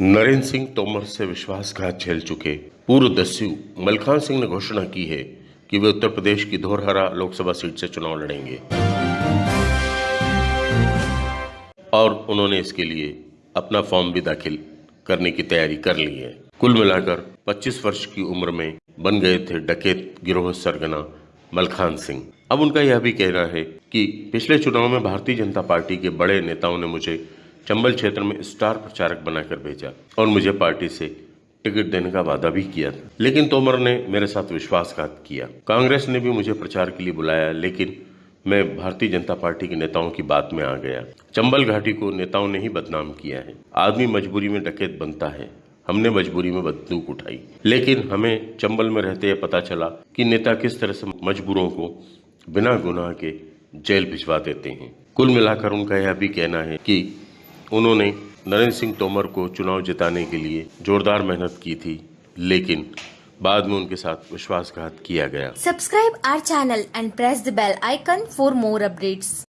नरेंद्र सिंह तोमर से विश्वासघात झेल चुके। पूर्व दस्यु मलखान सिंह ने घोषणा की है कि वे उत्तर प्रदेश की धोरहरा लोकसभा सीट से चुनाव लड़ेंगे। और उन्होंने इसके लिए अपना फॉर्म भी दाखिल करने की तैयारी कर ली है। कुल मिलाकर 25 वर्ष की उम्र में बन गए थे डकैत गिरोह सरगना मलखान सिंह। अब उनका यह भी कहना है कि पिछले चुनाव में भारतीय जनता पार्टी के बड़े नेताओं ने मुझे चंबल क्षेत्र में स्टार प्रचारक बनाकर भेजा और मुझे पार्टी से टिकट देने का वादा भी किया था। लेकिन तोमर ने मेरे साथ विश्वासघात किया। कांग्रेस ने भी मुझे प्रचार के लिए बुलाया, लेकिन मैं भारतीय जनता पार्टी के नेताओं की बात में आ गया। चंबल घाटी को नेताओं ने ही बदनाम किया है। आदमी मजबूरी में डकैत बनता है। हमने मजबूरी में बंदूक उठाई। लेकिन हमें चंबल में रहते पता चला कि नेता किस तरह से मजबूरों को बिना गुनाह के जेल भिजवा देते हैं। कुल मिलाकर उनका यह भी कहना है कि उन्होंने नरेंद्र सिंह तोमर को चुनाव जिताने के लिए जोरदार मेहनत की थी, लेकिन बाद में उनके साथ विश्वासघात किया गया subscribe our channel and press the bell icon for more updates.